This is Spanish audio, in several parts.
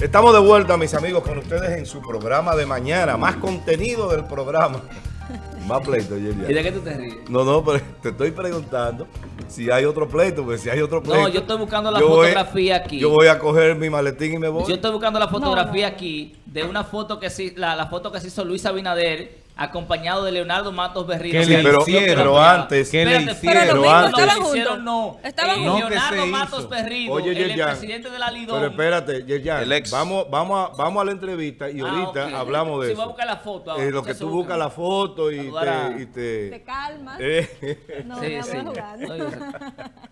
Estamos de vuelta, mis amigos, con ustedes en su programa de mañana. Más contenido del programa. Más pleito, Yelia. ¿Y de qué tú te ríes? No, no, pero te estoy preguntando si hay otro pleito, porque si hay otro pleito... No, yo estoy buscando la voy- fotografía aquí. Yo voy a coger mi maletín y me voy. Yo estoy buscando la fotografía aquí de una foto que sí, la, la foto que se hizo Luis Abinader acompañado de Leonardo Matos Berrío. ¿Qué O sea, le pero, hicieron? pero antes... ¿Qué le hicieron? Pero Pero antes- estaban juntos. no. Estaban No, juntos. ¿qué Leonardo se Matos hizo? Berrido, Oye, el Yerjan, presidente de la Lidón. Pero espérate, Yerjan, El ex. Vamos, vamos, a, vamos a la entrevista y Ah, ahorita hablamos de Sí, eso. voy a buscar la foto ahora, Eh, lo que tú buscas la foto y a- te... Y te Te calmas. eh, No, Sí, me sí. sé.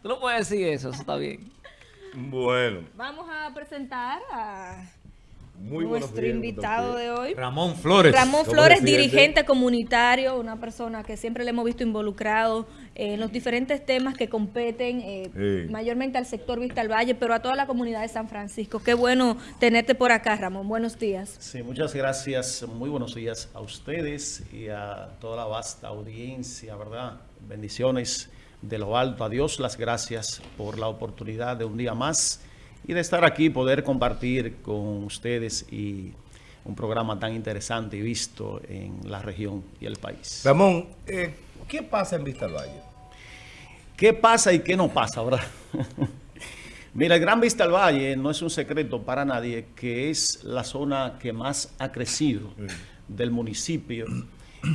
Tú no puedes decir eso, eso está bien. bueno, Vamos a presentar a muy buenos nuestro días, invitado de hoy. Ramón Flores. Ramón Flores, dirigente comunitario, una persona que siempre le hemos visto involucrado eh, en los diferentes temas que competen eh, Sí. mayormente al sector Vista al Valle, pero a toda la comunidad de San Francisco. Qué bueno tenerte por acá, Ramón. Buenos días. Sí, muchas gracias. Muy buenos días a ustedes y a toda la vasta audiencia, ¿verdad? Bendiciones de lo alto. A Dios las gracias por la oportunidad de un día más y de estar aquí, poder compartir con ustedes y un programa tan interesante y visto en la región y el país. Ramón, eh, ¿qué pasa en Vista al Valle? ¿Qué pasa y qué no pasa, verdad? Mira, el Gran Vista al Valle no es un secreto para nadie que es la zona que más ha crecido del municipio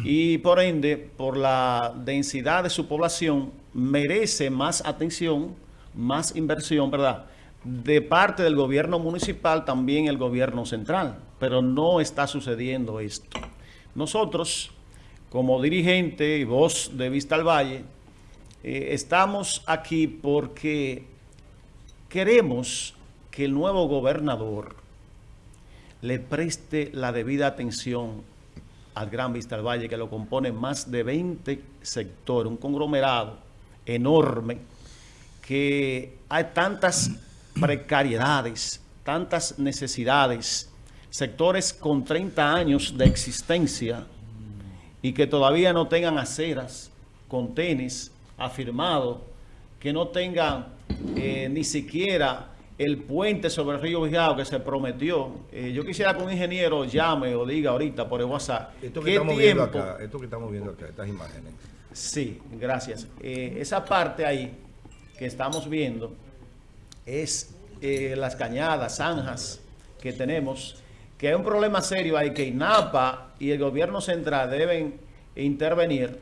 y por ende, por la densidad de su población, merece más atención, más inversión, ¿verdad? De parte del gobierno municipal, también el gobierno central, pero no está sucediendo esto. Nosotros, como dirigente y voz de Vista al Valle, eh, estamos aquí porque queremos que el nuevo gobernador le preste la debida atención al Gran Vista del Valle, que lo compone más de 20 sectores, un conglomerado enorme, que hay tantas precariedades, tantas necesidades, sectores con 30 años de existencia y que todavía no tengan aceras, contenes afirmados, que no tengan eh, ni siquiera el puente sobre el río Vigado que se prometió. Eh, yo quisiera que un ingeniero llame o diga ahorita por el WhatsApp. Esto que ¿qué estamos viendo tiempo- acá, esto que estamos viendo acá, estas imágenes. Sí, gracias. Eh, esa parte ahí que estamos viendo es eh, las cañadas, zanjas que tenemos, que hay un problema serio ahí que INAPA y el gobierno central deben intervenir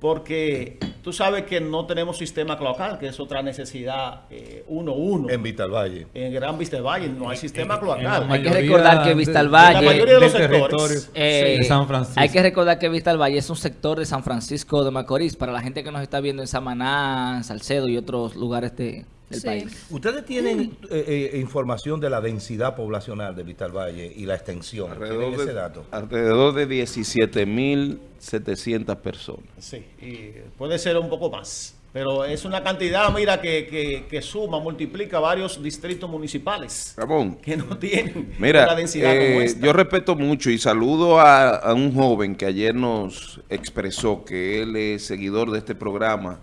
porque tú sabes que no tenemos sistema cloacal, que es otra necesidad eh, uno a uno. En Vista al Valle. En Gran Vista del Valle no hay sistema cloacal. Hay que recordar que de- Vista al de- Valle- La mayoría de los del sectores. territorio Eh, de San Francisco. Hay que recordar que Vista al Valle es un sector de San Francisco de Macorís, para la gente que nos está viendo en Samaná, en Salcedo y otros lugares de- del Sí. país. ¿Ustedes tienen eh, eh, información de la densidad poblacional de Vista al Valle y la extensión? ¿Tienen Alrededor ese de, dato? alrededor de 17.700 personas. Sí, y puede ser un poco más. Pero es una cantidad, mira, que, que- que suma, multiplica varios distritos municipales Ramón, que no tienen mira, una densidad como eh, esta. yo respeto mucho y saludo a, a un joven que ayer nos expresó que él es seguidor de este programa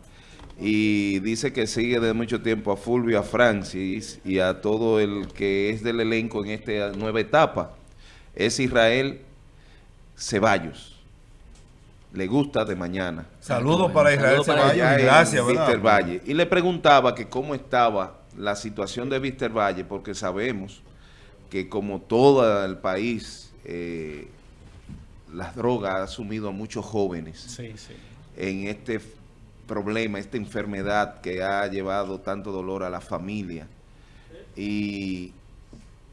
y dice que sigue de mucho tiempo a Fulvio, a Francis y a todo el que es del elenco en esta nueva etapa. Es Israel Ceballos. Le gusta de mañana. Saludos para Israel Saludos para Ceballos en gracias, ¿verdad? Víster Valle. Y le preguntaba que cómo estaba la situación de Víster Valle, porque sabemos que como todo el país, eh, las drogas han sumido a muchos jóvenes Sí, sí. en este problema, esta enfermedad que ha llevado tanto dolor a la familia y,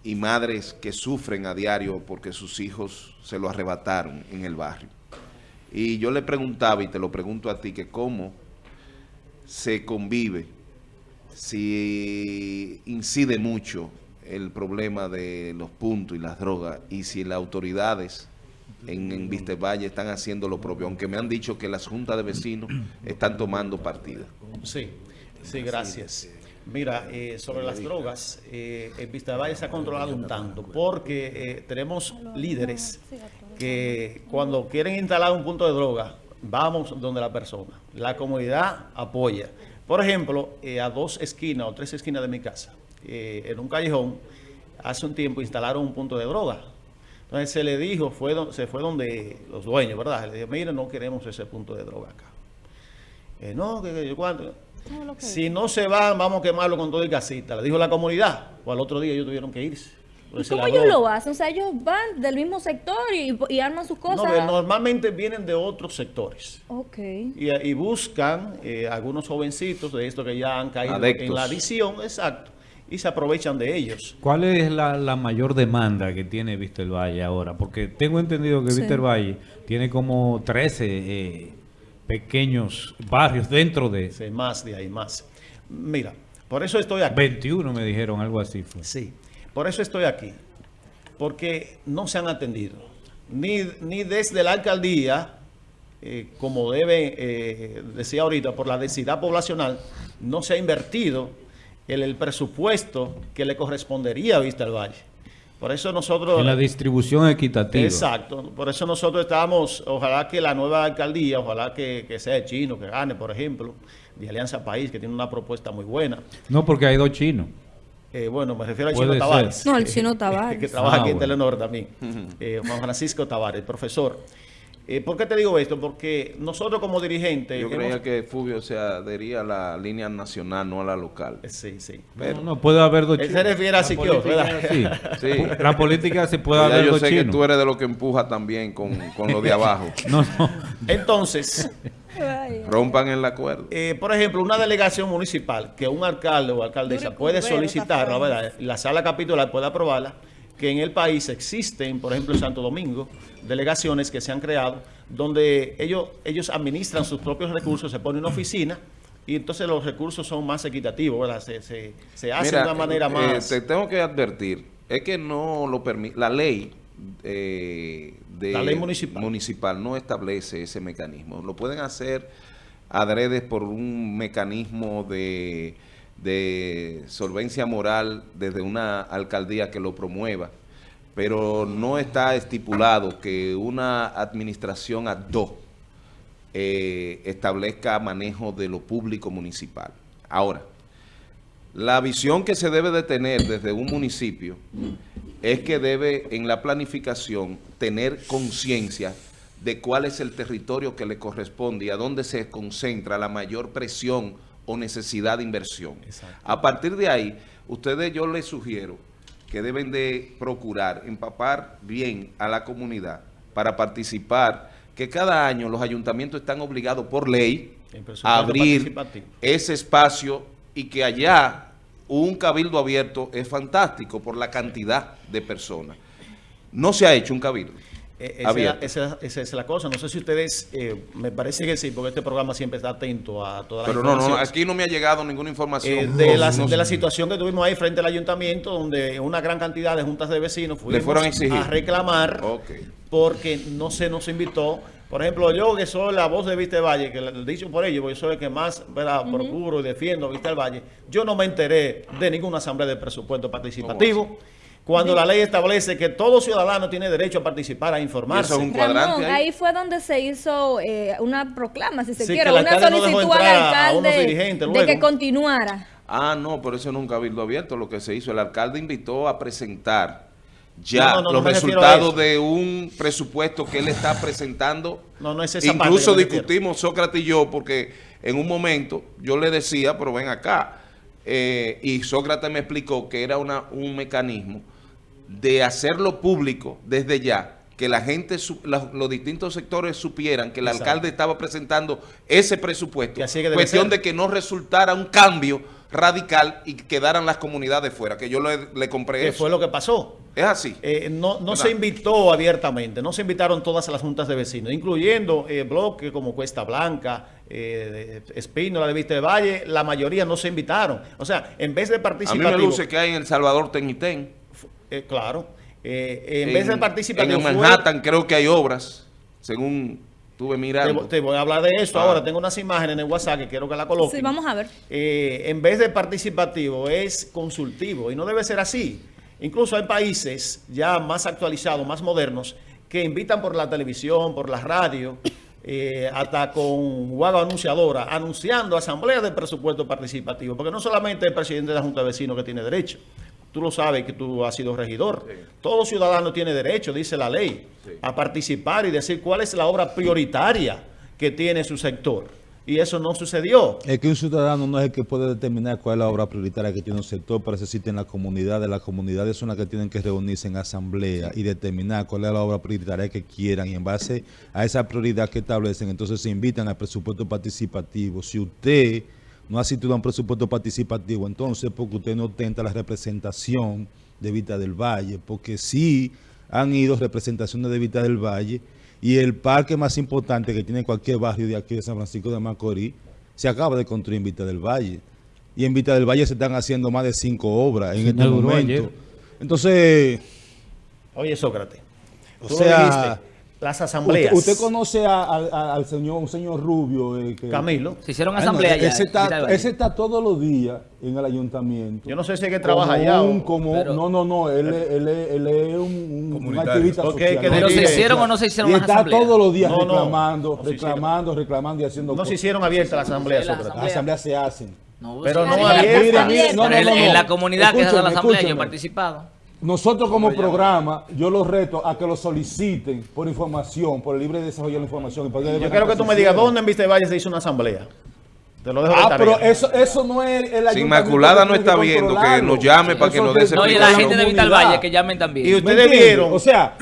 y madres que sufren a diario porque sus hijos se lo arrebataron en el barrio. Y yo le preguntaba, y te lo pregunto a ti, que cómo se convive, si incide mucho el problema de los puntos y las drogas, y si las autoridades en, en Valle están haciendo lo propio, aunque me han dicho que las juntas de vecinos están tomando partida. Sí, sí, gracias. Mira, eh, sobre las drogas, eh, en Vista Valle se ha controlado un tanto, porque eh, tenemos líderes que cuando quieren instalar un punto de droga, vamos donde la persona. La comunidad apoya. Por ejemplo, eh, a dos esquinas o tres esquinas de mi casa, eh, en un callejón, hace un tiempo instalaron un punto de droga. Entonces se le dijo, fue se fue donde los dueños, ¿verdad? Le dijo, mire, no queremos ese punto de droga acá. Eh, no, que, que cuánto. Si no se van, vamos a quemarlo con todo el gasita. Le dijo la comunidad. O al otro día ellos tuvieron que irse. ¿Y cómo ellos lo hacen? O sea, ellos van del mismo sector y, y arman sus No, cosas. pero normalmente vienen de otros sectores. Ok. Y, y buscan eh, algunos jovencitos de estos que ya han caído en la adicción, exacto, y se aprovechan de ellos. ¿Cuál es la, la mayor demanda que tiene Víctor Valle ahora? Porque tengo entendido que Sí. Víctor Valle tiene como 13 eh, pequeños barrios dentro de Sí, más de ahí, más. Mira, por eso estoy aquí. 21, me dijeron, algo así fue. Sí, por eso estoy aquí. Porque no se han atendido. Ni, ni desde la alcaldía, eh, como debe, eh, decía ahorita, por la densidad poblacional, no se ha invertido el, el presupuesto que le correspondería a Vista del Valle. Por eso nosotros... En la distribución equitativa. Exacto, por eso nosotros estamos, ojalá que la nueva alcaldía, ojalá que, que sea de chino, que gane, por ejemplo, de Alianza País, que tiene una propuesta muy buena. No, porque hay dos chinos. Eh, bueno, me refiero al Chino ser. Tavares. No, el Chino Tavares. que trabaja Ah, aquí en bueno. Telenor también. Eh, Juan Francisco Tavares, profesor. Eh, ¿Por qué te digo esto? Porque nosotros como dirigentes... Yo hemos- creía que Fulvio se adhería a la línea nacional, no a la local. Eh, Sí, sí. Pero no, no, puede haber dos Él chinos. se refiere a Siquio, ¿verdad? Sí. La política se puede ya haber yo dos sé que tú eres de lo que empuja también con, con lo de abajo. No, no. Entonces, Rompan el acuerdo. eh, por ejemplo, una delegación municipal que un alcalde o alcaldesa puede Curbero, solicitar, está la verdad, la sala capitular puede aprobarla, que en el país existen, por ejemplo, en Santo Domingo, delegaciones que se han creado, donde ellos, ellos administran sus propios recursos, se pone una oficina y entonces los recursos son más equitativos, ¿verdad? Se, se, se hace Mira, de una manera eh, más... te tengo que advertir, es que no lo permite, la ley eh, de La ley municipal. municipal no establece ese mecanismo. Lo pueden hacer adredes por un mecanismo de, de solvencia moral desde una alcaldía que lo promueva, pero no está estipulado que una administración ad hoc eh, establezca manejo de lo público municipal. Ahora, la visión que se debe de tener desde un municipio es que debe en la planificación tener conciencia de cuál es el territorio que le corresponde y a dónde se concentra la mayor presión o necesidad de inversión. Exacto. A partir de ahí, ustedes yo les sugiero que deben de procurar empapar bien a la comunidad para participar, que cada año los ayuntamientos están obligados por ley a abrir ese espacio y que allá un cabildo abierto es fantástico por la cantidad de personas. No se ha hecho un cabildo Eh, esa, esa- esa es la cosa. No sé si ustedes, eh, me parece que sí, porque este programa siempre está atento a todas las Pero no, no, aquí no me ha llegado ninguna información. Eh, de, la, No de la situación que tuvimos ahí frente al ayuntamiento, donde una gran cantidad de juntas de vecinos fuimos fueron a exigir. reclamar porque no se nos invitó. Por ejemplo, yo que soy la voz de Vista del Valle, que le- dicho por ello, porque soy el que más ¿verdad? procuro y defiendo a Vista del Valle, yo no me enteré de ninguna asamblea de presupuesto participativo. Cuando la ley establece que todo ciudadano tiene derecho a participar, a informarse. Eso es un cuadrante Ramón, ahí. ahí fue donde se hizo eh, una proclama, si se Sí, quiere, una no solicitud al alcalde de luego. que continuara. Ah, no, pero eso es un cabildo abierto. Lo que se hizo, el alcalde invitó a presentar ya No, no, no, los resultados de un presupuesto que él está presentando. No, no es esa parte Incluso discutimos Sócrates y yo, porque en un momento yo le decía, pero ven acá, eh, y Sócrates me explicó que era una, un mecanismo de hacerlo público desde ya, que la gente, los distintos sectores supieran que el Exacto. alcalde estaba presentando ese presupuesto. Que así es que debe Cuestión ser. de que no resultara un cambio radical y quedaran las comunidades fuera, que yo le, le compré que eso. fue lo que pasó. Es así. Eh, no no ¿Verdad? se invitó abiertamente, no se invitaron todas las juntas de vecinos, incluyendo eh, bloques como Cuesta Blanca, eh, Espínola de Vista de Valle, la mayoría no se invitaron. O sea, en vez de A mí me luce que hay en El Salvador Tenitén. Eh, claro, eh, en, vez de participativo... En fue- Manhattan creo que hay obras, según estuve te, mirando. te voy a hablar de esto Ah. ahora, tengo unas imágenes en el WhatsApp que quiero que la coloquen. Sí, vamos a ver. eh, en vez de participativo es consultivo y no debe ser así. Incluso hay países ya más actualizados, más modernos, que invitan por la televisión, por la radio, eh, hasta con guagua anunciadora, anunciando asamblea de presupuesto participativo, porque no solamente el presidente de la Junta de Vecinos que tiene derecho, Tú lo sabes que tú has sido regidor. Todo ciudadano tiene derecho, dice la ley, a participar y decir cuál es la obra prioritaria que tiene su sector. Y eso no sucedió. Es que un ciudadano no es el que puede determinar cuál es la obra prioritaria que tiene un sector, para eso existen las comunidades. Las comunidades son las que tienen que reunirse en asamblea y determinar cuál es la obra prioritaria que quieran. Y en base a esa prioridad que establecen, entonces se invitan al presupuesto participativo. Si usted no ha asistido a un presupuesto participativo, entonces porque usted no tenta la representación de Vita del Valle, porque sí han ido representaciones de Vita del Valle y el parque más importante que tiene cualquier barrio de aquí de San Francisco de Macorís se acaba de construir en Vita del Valle. Y en Vita del Valle se están haciendo más de cinco obras en Se este momento. ayer. Entonces, Oye, Sócrates, O sea, dijiste, las asambleas. usted, usted conoce a- a- a- al señor, un señor rubio. eh, que- Camilo, Se hicieron Bueno, asamblea ya. ese, está, Valle. ese está todos los días en el ayuntamiento. yo no sé si es que trabaja allá un- o... como- Pero- no, no, no, él, es- él, es- él es un, un- un Comunitario. activista Ok, social. que Pero se hicieron o no se hicieron Y las está asambleas. todos los días No, no, reclamando, no reclamando, reclamando y haciendo No se hicieron abiertas las asambleas, las asambleas se hacen. No, Pero no sí. abierta. Mire, mire, no, Pero no, en, la comunidad que se da la asamblea yo he participado. Nosotros como programa, yo los reto a que lo soliciten por información, por el libre desarrollo de la información. y Yo quiero que tú me digas dónde en Vista Valle se hizo una asamblea. Te lo dejo de Ah, tarea. pero eso, eso no es el Si ayuntamiento Inmaculada no está viendo, que nos llame para que nos dé ese No, y la gente de Vita del. Valle que llamen también. Y ¿Me ustedes vieron- O sea,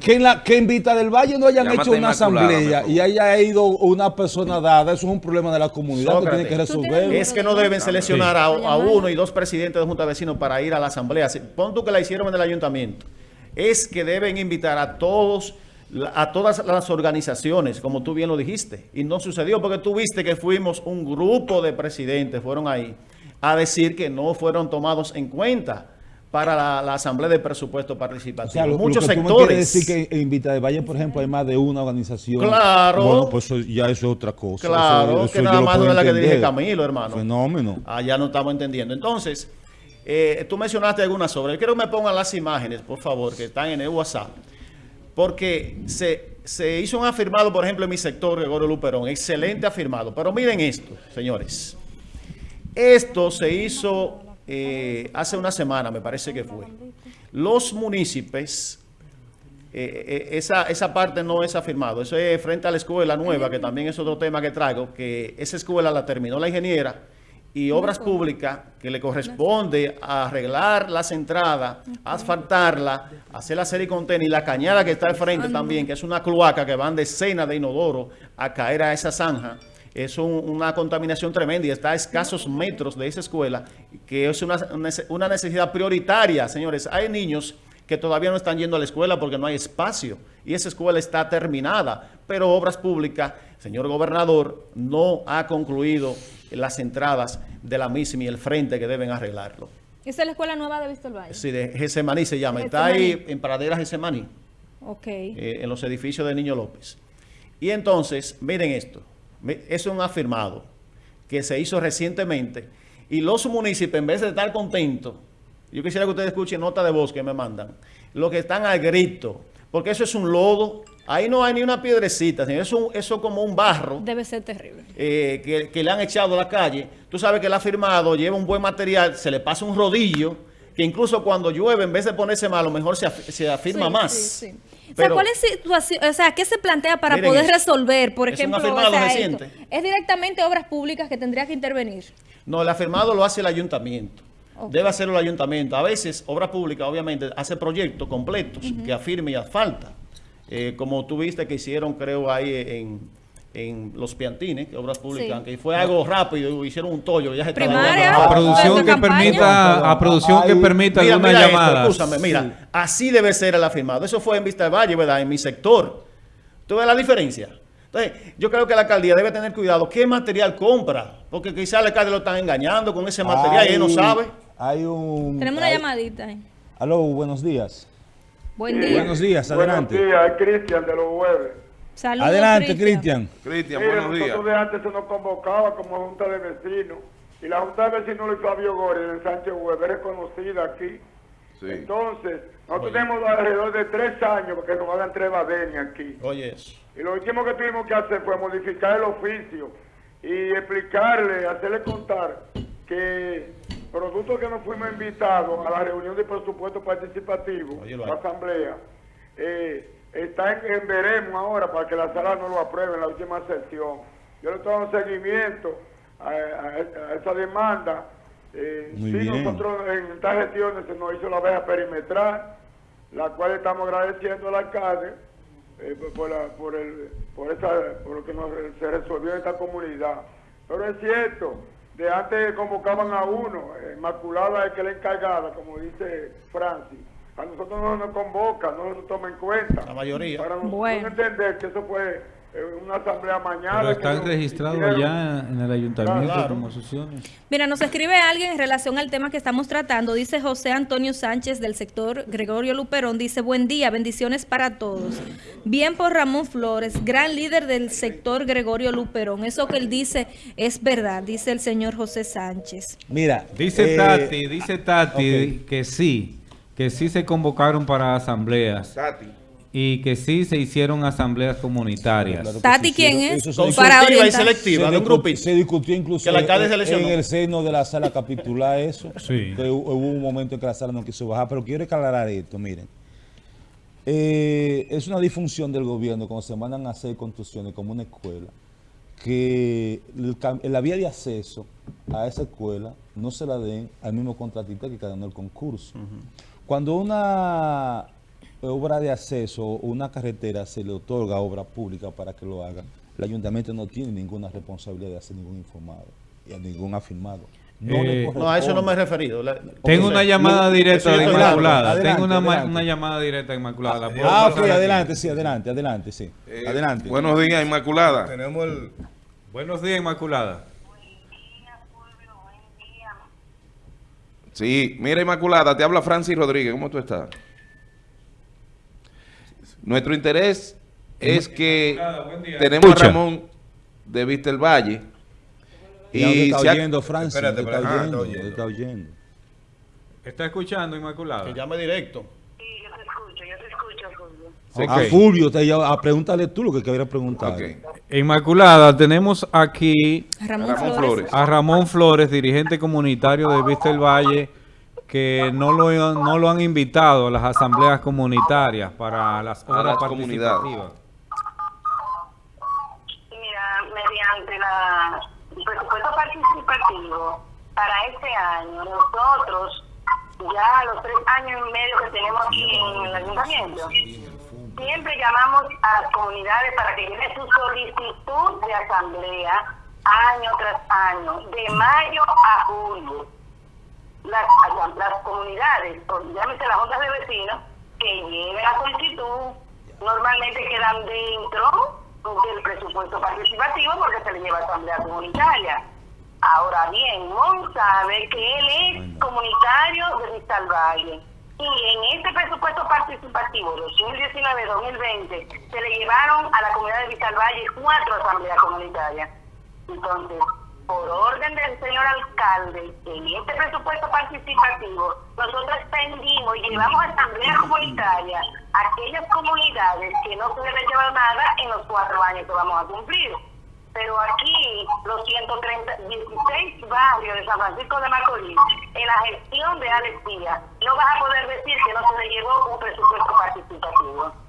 que en, la, que en Vita del Valle no hayan Llámate hecho una Inmaculada, asamblea mejor. y haya ido una persona dada, eso es un problema de la comunidad que tiene que resolver. Es que no deben seleccionar a, a uno y dos presidentes de junta de vecinos para ir a la asamblea. Pon tú que la hicieron en el ayuntamiento. Es que deben invitar a todos, a todas las organizaciones, como tú bien lo dijiste. Y no sucedió porque tú viste que fuimos un grupo de presidentes, fueron ahí, a decir que no fueron tomados en cuenta para la, la asamblea de presupuesto O participativo. sea, lo, lo Muchos tú me sectores. quieres decir que en Vita del Valle, por ejemplo, hay más de una organización. Claro. Bueno, pues eso- ya eso es otra cosa. Claro, Eso- eso que nada más es la que dirige Camilo, hermano. Fenómeno. Ah, ya no estamos entendiendo. Entonces, eh, tú mencionaste algunas obras. Yo quiero que me pongan las imágenes, por favor, que están en el WhatsApp. Porque se, se hizo un afirmado, por ejemplo, en mi sector, Gregorio Luperón. Excelente afirmado. Pero miren esto, señores. Esto se hizo eh, hace una semana, me parece que fue. Los municipios, eh, eh, esa, esa parte no es afirmado. Eso es frente a la escuela nueva, que también es otro tema que traigo, que esa escuela la terminó la ingeniera y Obras Públicas, que le corresponde arreglar las entradas, asfaltarla, hacer la serie contenida y la cañada que está al frente también, que es una cloaca que van decenas de inodoro a caer a esa zanja. Es un- una contaminación tremenda y está a escasos metros de esa escuela, que es una, una necesidad prioritaria, señores. Hay niños que todavía no están yendo a la escuela porque no hay espacio y esa escuela está terminada, pero Obras Públicas, señor gobernador, no ha concluido las entradas de la misma y el frente que deben arreglarlo. Esa es la escuela nueva de Víctor Valle. Sí, de Gesemaní se llama, está ahí en Pradera Gesemaní, Ok. eh, en los edificios de Niño López. Y entonces, miren esto, es un afirmado que se hizo recientemente y los municipios, en vez de estar contentos, yo quisiera que ustedes escuchen nota de voz que me mandan, lo que están al grito, porque eso es un lodo, ahí no hay ni una piedrecita, señor, eso, eso es como un barro Debe ser terrible. eh, que, que le han echado a la calle. Tú sabes que el afirmado lleva un buen material, se le pasa un rodillo, que incluso cuando llueve, en vez de ponerse malo, mejor se, af- se afirma Sí, más. sí, sí. O sea, ¿cuál es situación, o sea, qué se plantea para Miren poder resolver, por Es un ejemplo, afirmado o sea, reciente. esto? es directamente obras públicas que tendría que intervenir? No, el afirmado lo hace el ayuntamiento. Debe hacerlo el ayuntamiento. A veces, obra pública, obviamente, hace proyectos completos que afirme y asfalta. Eh, como tú viste que hicieron, creo, ahí en, en Los Piantines, que obras públicas, Sí. aunque fue algo rápido, hicieron un tollo. Ya se Primaria. A producción ¿Esta que campaña? permita, a producción que permita Mira, alguna mira esto, escúchame, mira, así debe ser el afirmado. Eso fue en Vista del Valle, ¿verdad? En mi sector. ¿Tú ves la diferencia? Entonces, yo creo que la alcaldía debe tener cuidado qué material compra, porque quizás el alcalde lo están engañando con ese material y él no sabe. Hay un... Tenemos una hay- llamadita. ahí. Aló, buenos días. Buen día. Buenos días, adelante. Buenos días, es Cristian de los jueves. Saludos, Adelante, Cristian. Cristian, buenos días. nosotros de antes se nos convocaba como junta de vecinos. Y la junta de vecinos Luis Fabio Gori de Sánchez Huevo es reconocida aquí. Sí. Entonces, nosotros tenemos alrededor de tres años para que nos hagan tres badenias aquí. Oye, eso. Y lo último que tuvimos que hacer fue modificar el oficio y explicarle, hacerle contar que producto que nos fuimos invitados a la reunión de presupuesto participativo, ahí. la asamblea, eh, está en, en veremos ahora para que la sala no lo apruebe en la última sesión. Yo le estoy dando seguimiento a, a- a esa demanda. Eh, sí, bien. nosotros en estas gestiones se nos hizo la veja perimetral, la cual estamos agradeciendo al alcalde eh, por, por la- por el, por, esa, por lo que nos, se resolvió en esta comunidad. Pero es cierto, de antes convocaban a uno, eh, Inmaculada es que la encargada, como dice Francis. A nosotros no nos convoca, no nos toma en cuenta. La mayoría. Para nosotros Bueno. entender que eso fue una asamblea mañana. Pero están registrados ya en el ayuntamiento Claro. como asociaciones. Mira, nos escribe alguien en relación al tema que estamos tratando. Dice José Antonio Sánchez del sector Gregorio Luperón. Dice, buen día, bendiciones para todos. Bien por Ramón Flores, gran líder del sector Gregorio Luperón. Eso que él dice es verdad, dice el señor José Sánchez. Mira, Dice eh, Tati, dice Tati que sí, que sí se convocaron para asambleas Tati. Y que sí se hicieron asambleas comunitarias. Claro Tati, ¿quién es? se Para y selectiva de un discu- grupito. se discutió incluso Que el alcalde en- seleccionó. en el seno de la sala capitular eso. Sí. Que hu- hubo un momento en que la sala no quiso bajar, pero quiero aclarar esto, miren. Eh, es una disfunción del gobierno cuando se mandan a hacer construcciones como una escuela, que el la vía de acceso a esa escuela no se la den al mismo contratista que ganó el concurso. Cuando una obra de acceso o una carretera se le otorga a obra pública para que lo haga, el ayuntamiento no tiene ninguna responsabilidad de hacer ningún informado y a ningún afirmado. No, Eh, No, a eso no me he referido. La- Tengo una llamada directa de. Inmaculada. Adelante, Tengo una, ma- adelante. una llamada directa de Inmaculada. ¿La puedo Ah, ok, aquí? adelante, sí, adelante, adelante, sí. Eh, adelante. Buenos días, Inmaculada. Tenemos el... Buenos días, Inmaculada. Sí, mira, Inmaculada, te habla Francis Rodríguez. ¿Cómo tú estás? Nuestro interés es que tenemos a. Ramón de Vista el Valle. ¿Y a está oyendo, Francis? Espérate, ¿Dónde está. Ah, oyendo? está ¿Dónde está oyendo? ¿Está escuchando, Inmaculada? Que llame directo. Sí, yo te escucho, yo te escucho, Fulvio. A Fulvio, te a pregúntale tú lo que querías preguntar. Inmaculada, tenemos aquí Ramón, Ramón Flores. Flores. a Ramón Flores, dirigente comunitario de Vista el Valle, que no lo, no lo han invitado a las asambleas comunitarias para las obras las comunidades. participativas. Mira, mediante la, el presupuesto participativo para este año, nosotros, ya a los tres años y medio que tenemos aquí en el ayuntamiento, siempre llamamos a las comunidades para que lleven su solicitud de asamblea año tras año, de mayo a julio. Las, las comunidades, o llámese las juntas de vecinos, que lleven la solicitud, normalmente quedan dentro del presupuesto participativo porque se le lleva a asamblea comunitaria. Ahora bien, Mon sabe que él es comunitario de Vista al Valle. Y en este presupuesto participativo 2019-2020 se le llevaron a la comunidad de Vista al Valle cuatro asambleas comunitarias. Entonces, por orden del señor alcalde, en este presupuesto participativo, nosotros extendimos y llevamos a asamblea comunitaria a aquellas comunidades que no se deben llevar nada en los cuatro años que vamos a cumplir. Pero aquí, los 130, 16 barrios de San Francisco de Macorís, en la gestión de Alex Díaz, no vas a poder decir que no se le llevó un presupuesto participativo.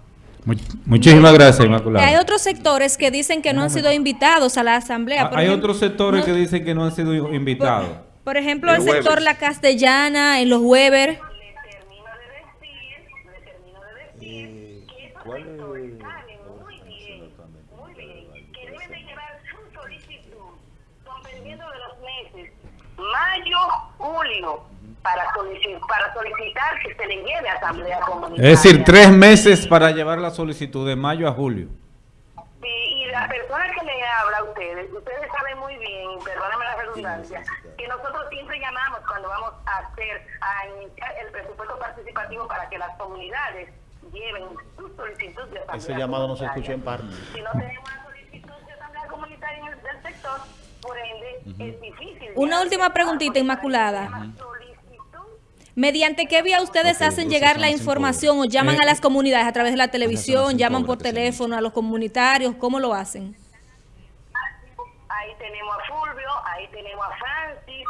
Much- Muchísimas gracias, Inmaculada. Hay otros sectores que dicen que no han sido invitados a la asamblea. Por Hay ejemplo, otros sectores no- que dicen que no han sido invitados. por ejemplo, El el sector. La Castellana, en los Weber. le termino de decir, le termino de decir que esos sectores saben muy bien, muy bien, que deben de llevar su solicitud, dependiendo de los meses, mayo, julio, para solicitar, para solicitar que se le lleve a asamblea comunitaria. Es decir, tres meses para llevar la solicitud de mayo a julio. Sí, y la persona que le habla a ustedes, ustedes saben muy bien, perdóname la redundancia, que nosotros siempre llamamos cuando vamos a hacer, a iniciar el presupuesto participativo para que las comunidades lleven su solicitud de asamblea Ese llamado no se escuchó en parte. Si no tenemos una solicitud de asamblea comunitaria en el del sector, por ende, es difícil. Una última preguntita, Inmaculada. solicitud ¿Mediante qué vía ustedes hacen llegar la información o llaman Eh, a las comunidades a través de la televisión, llaman por teléfono a los comunitarios? ¿Cómo lo hacen? Ahí tenemos a Fulvio, ahí tenemos a Francis,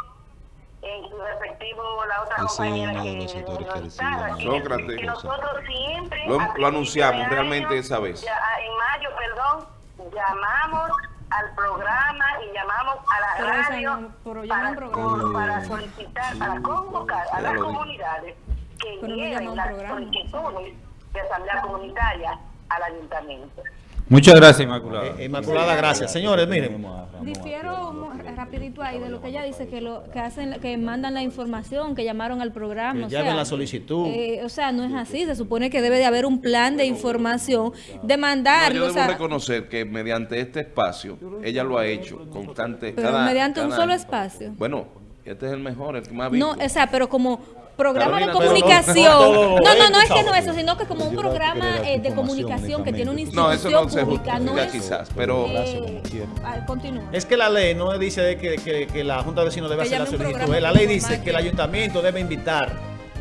en su respectivo, la otra compañera uno de que los sectores no que Sócrates. que nosotros siempre Lo- lo anunciamos realmente año, esa vez. ya, ah, en mayo, perdón, llamamos al programa y llamamos a la Pero radio pero para, programa. para solicitar, para convocar a las comunidades que lleven las solicitudes de asamblea comunitaria al ayuntamiento. Muchas gracias, Inmaculada. Eh, Inmaculada, gracias. Señores, miren, Difiero rapidito ahí de lo que ella dice, que lo que hacen, que mandan la información, que llamaron al programa. Que o llamen sea, la solicitud. eh, o sea, no es así. Se supone que debe de haber un plan de información, de No, mandarlo. yo o debo sea, reconocer que mediante este espacio, ella lo ha hecho constante. pero cada- mediante un solo año. espacio. Bueno, este es el mejor, el que más No, visto. o sea, pero como programa Carolina, de comunicación. no No, no, es que no eso, sino que como un programa eh, de comunicación que tiene una únicamente. No, institución eso no se pública, no justifica es... quizás, pero Gracias, como eh, ah, continúa. Es que la ley no dice que, que- que la Junta de Vecinos debe hacer la solicitud. La ley dice que el ayuntamiento debe invitar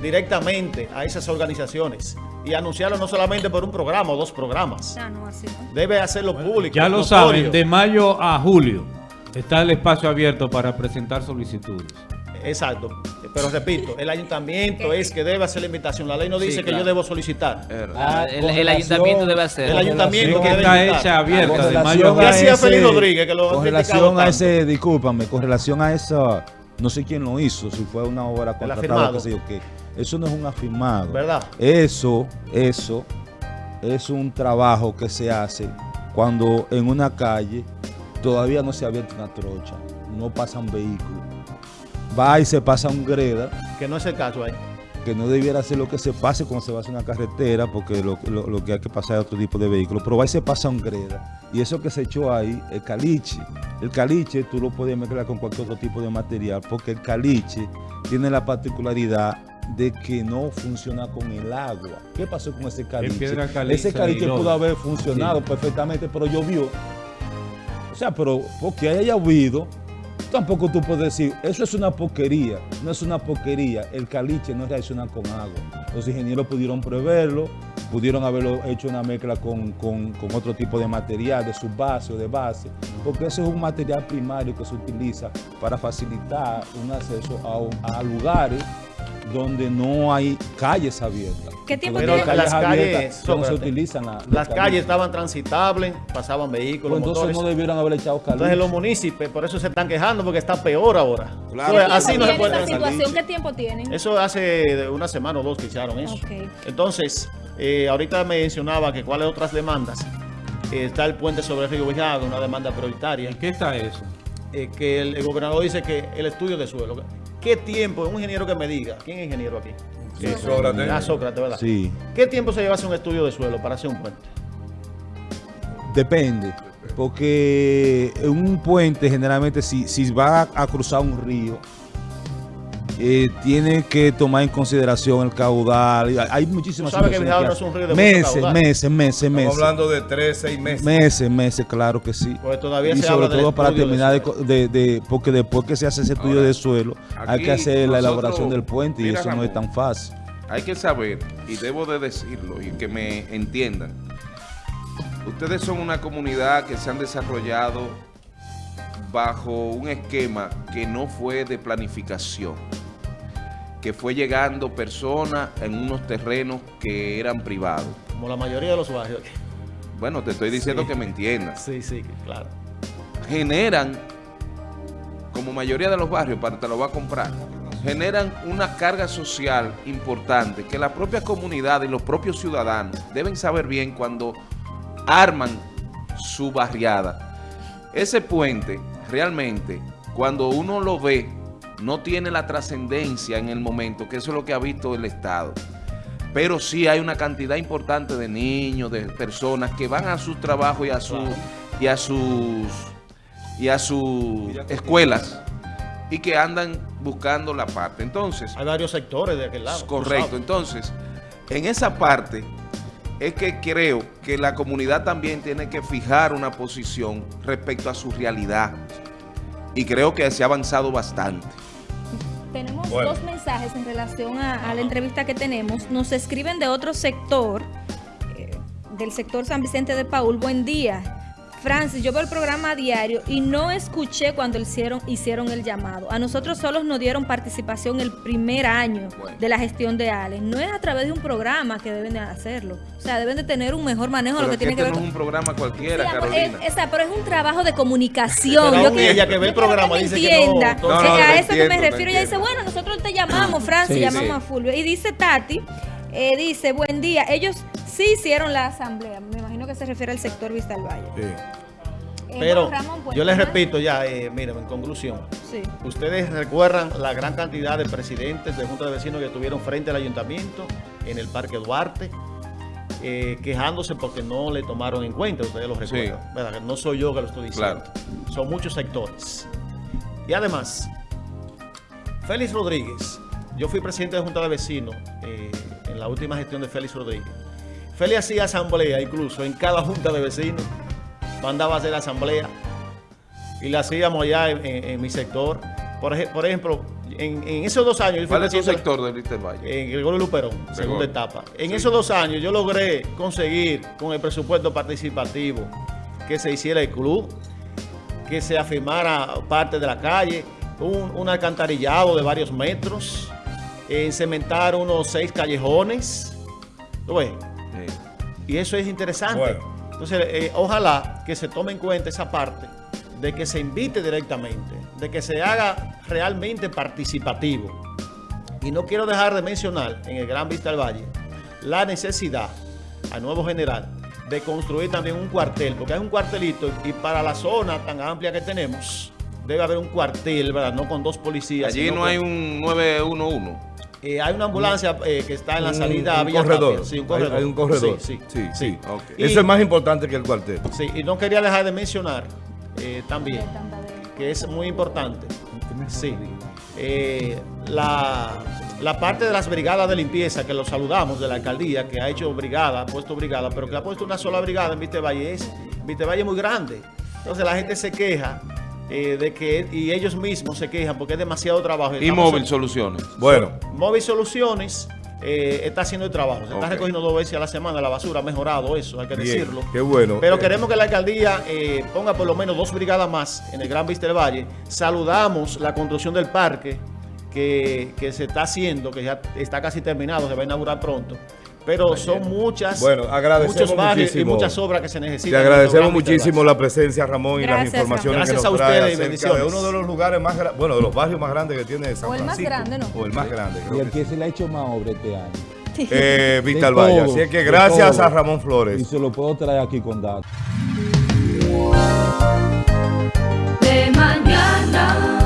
directamente a esas organizaciones y anunciarlo no solamente por un programa o dos programas. Ah, no, así no. Debe hacerlo público. Ya lo notorio. saben, de mayo a julio está el espacio abierto para presentar solicitudes. Exacto. Pero repito, el ayuntamiento es que debe hacer la invitación. La ley no Sí, dice que yo debo solicitar. Ah, el, ayuntamiento debe hacer. El ayuntamiento que debe está invitar. hecha abierta Con de mayo a relación ¿Qué julio. hacía ese- Félix Rodríguez, que lo Con relación a ese, discúlpame, con relación a esa, no sé quién lo hizo, si fue una obra contratada, qué sé yo qué. Eso no es un afirmado. ¿Verdad? Eso, eso es un trabajo que se hace cuando en una calle todavía no se ha abierto una trocha, no pasan vehículos. Va y se pasa un greda, Que no es el caso ahí. que no debiera ser lo que se pase cuando se va a hacer una carretera, porque lo, lo- lo que hay que pasar es otro tipo de vehículo, pero va y se pasa un greda. Y eso que se echó ahí, el caliche. El caliche tú lo puedes mezclar con cualquier otro tipo de material, porque el caliche tiene la particularidad de que no funciona con el agua. ¿Qué pasó con ese caliche? ese caliche pudo haber funcionado perfectamente, pero llovió. O sea, pero porque haya llovido, tampoco tú puedes decir, eso es una porquería. No es una porquería. El caliche no reacciona con agua. Los ingenieros pudieron preverlo, pudieron haberlo hecho una mezcla con, con- otro tipo de material, de subbase o de base, porque ese es un material primario que se utiliza para facilitar un acceso a lugares donde no hay calles abiertas. ¿Qué tiempo Pero las calles, no se utilizan. la- Las calles estaban transitables, pasaban vehículos, Pues entonces motores. no debieron haber echado caliche. Entonces los municipios, por eso se están quejando, porque está peor ahora. Claro. Entonces, ¿Qué así no se tiene puede esa situación? ¿Qué tiempo tienen? Eso hace una semana o dos que echaron eso. Entonces, eh, ahorita mencionaba que cuáles otras demandas. Eh, está el puente sobre el río Villago, una demanda prioritaria. ¿En qué está eso? Eh, que el, el gobernador dice que el estudio de suelo. ¿Qué tiempo? Un ingeniero que me diga. ¿Quién es ingeniero aquí? Sí, Sócrates. Ah, Sócrates, ¿verdad? Sí. ¿Qué tiempo se lleva hacer un estudio de suelo para hacer un puente? Depende, porque un puente generalmente si, si va a cruzar un río, eh, tiene que tomar en consideración el caudal. y hay- muchísimas Tú sabes que Villago no es un río de mucho meses, caudal. meses, meses, Estamos meses. hablando de tres, seis meses. Meses, meses, claro que sí. Pues todavía y se sobre habla del todo para terminar de, de- de- porque después que se hace ese estudio Ahora, de suelo, hay que hacer la elaboración del puente y eso no es tan fácil. Hay que saber, y debo de decirlo, y que me entiendan. Ustedes son una comunidad que se han desarrollado bajo un esquema que no fue de planificación, que fue llegando personas en unos terrenos que eran privados. Como la mayoría de los barrios. Bueno, te estoy diciendo Sí. que me entiendas. Sí, sí, claro. generan, como mayoría de los barrios, para te lo va a comprar, generan una carga social importante que la propia comunidad y los propios ciudadanos deben saber bien cuando arman su barriada. Ese puente, realmente, cuando uno lo ve, no tiene la trascendencia en el momento, que eso es lo que ha visto el Estado. Pero sí hay una cantidad importante de niños, de personas que van a sus trabajos y a, su, y a sus y a sus escuelas y que andan buscando la parte. Entonces, Hay varios sectores de aquel lado. correcto. Entonces, en esa parte es que creo que la comunidad también tiene que fijar una posición respecto a su realidad. Y creo que se ha avanzado bastante. Tenemos Bueno. dos mensajes en relación a, a la entrevista que tenemos. Nos escriben de otro sector, eh, del sector San Vicente de Paul. Buen día. Francis, yo veo el programa a diario y no escuché cuando hicieron, hicieron el llamado. A nosotros solos nos dieron participación el primer año de la gestión de Alex. No es a través de un programa que deben de hacerlo. O sea, deben de tener un mejor manejo de Pero lo que es que tiene que ver no es un programa cualquiera, Sí, amor, Carolina. es- esa, pero es un trabajo de comunicación. Pero Yo ella que ve el programa dice que no, entienda, no, no, que no, a eso que me refiero. Ella dice, bueno, nosotros te llamamos, Francis, Sí, llamamos sí. a Fulvio. Y dice Tati, eh, dice, buen día, ellos sí hicieron la asamblea. Me imagino que se refiere al sector Vista al Valle. Sí. Eh, Pero pues, yo les repito ya, eh, miren, en conclusión, Sí. ustedes recuerdan la gran cantidad de presidentes de Junta de Vecinos que estuvieron frente al ayuntamiento en el Parque Duarte, eh, quejándose porque no le tomaron en cuenta, ustedes lo recuerdan. ¿verdad? No soy yo que lo estoy diciendo. Son muchos sectores. Y además, Félix Rodríguez, yo fui presidente de Junta de Vecinos eh, en la última gestión de Félix Rodríguez. Félix hacía asamblea incluso en cada Junta de Vecinos, mandaba a hacer asamblea y la hacíamos allá en, en- en mi sector. Por, ej- por ejemplo, en, en esos dos años... ¿Cuál es tu sector de Bristol Valle? en Gregorio Luperón, segunda etapa. En Sí. esos dos años yo logré conseguir con el presupuesto participativo que se hiciera el club, que se afirmara parte de la calle, un, un alcantarillado de varios metros, en cementar unos seis callejones. ¿Tú ves? Y eso es interesante. Bueno. Entonces, eh, ojalá que se tome en cuenta esa parte de que se invite directamente, de que se haga realmente participativo. Y no quiero dejar de mencionar en el Gran Vista del Valle la necesidad al nuevo general de construir también un cuartel, porque hay un cuartelito y para la zona tan amplia que tenemos debe haber un cuartel, ¿verdad? No con dos policías. Allí no con- hay un 911. Eh, hay una ambulancia eh, que está en la Un- salida a un Villa corredor. Tapia. Sí, un Hay- corredor. Hay, un corredor. Sí, sí. sí. sí. Y- Eso es más importante que el cuartel. Sí, y no quería dejar de mencionar eh, también que es muy importante. Sí. Eh, la, la parte de las brigadas de limpieza, que lo saludamos de la alcaldía, que ha hecho brigada, ha puesto brigada, pero que ha puesto una sola brigada en Vitevalle, es Vitevalle es muy grande. Entonces la gente se queja eh, de que, y ellos mismos se quejan porque es demasiado trabajo. Y móvil soluciones. Bueno, Móvil Soluciones eh, está haciendo el trabajo. Se está recogiendo dos veces a la semana la basura. Ha mejorado eso, hay que bien, decirlo. qué bueno. Pero Eh, queremos que la alcaldía eh, ponga por lo menos dos brigadas más en el Gran Vista del Valle. Saludamos la construcción del parque que, que se está haciendo, que ya está casi terminado, se va a inaugurar pronto. Pero son muchas, bueno, muchos barrios y muchas obras que se necesitan. Te agradecemos muchísimo la presencia, Ramón, y las informaciones que nos trae a ustedes acerca de uno de los lugares más bueno, de los barrios más grandes que tiene San Francisco. O el más grande, ¿no? O el más grande. Y el que se le ha hecho más obra este año. Eh, Vital Valle. Así es que gracias a Ramón Flores. Y se lo puedo traer aquí con datos. De mañana.